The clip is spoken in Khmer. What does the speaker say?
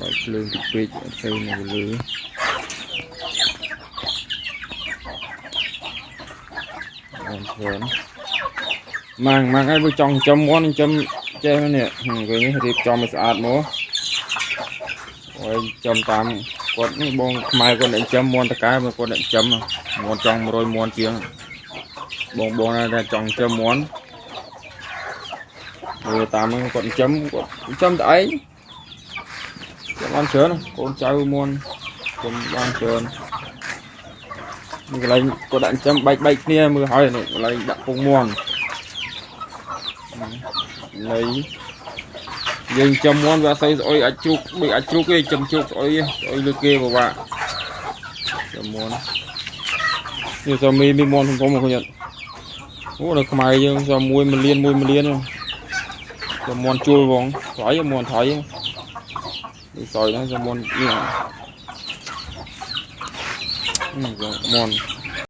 បើកភ្លើងតិចពេកអត់ទៅនៅលើអូនព្រនម៉ាំងម៉ាំងឲ្យបើចង់ចិញ្ចឹមមាន់ចិញ្ចឹមចេះនេះហឹមគេនេះរៀបចំឲ្យស្អាតមកអូយចិញ្ចឹមតាមគាត់នេះបងខ្មែរគាត់អ្នកចិញ្ចឹមមាន់តកែមកគាត់អ្នកចិញ្ចឹមមាន់ចង់100មាន់ជាងបងបងណាដែលចង់ចិញ្ចឹមមាន់មើលតាមហ្នឹងគាត់ចិញ្ចឹមគាត់ចិញ្ចឹមតែឯងចាំ បានច្រើនកូនចៅមាន់ខ្ញុំបានច្រើននេះកន្លែងគាត់ដាក់ចិញ្ចឹមបែកបែកគ្នាមើលហើយនេះកន្លែងដាក់ពងមាន់នៃយើងចិញ្ចឹមមាន់វាអត់សូវស្អុយអាចជ្រូកដូចអាចជ្រូកទេចិញ្ចឹមជ្រូកស្អុយទេស្អុយលើគេពិបាកចិញ្ចឹមមាន់នេះសមីមានមាន់ធំធំមកខ្ញុំអូនៅខ្មែរយើងសមួយ1លាន1 1លានទៅមាន់ជួលបងថ្លៃមាន់ថៃនេះសយហ្នឹង សមាន់នេះអឺមាន់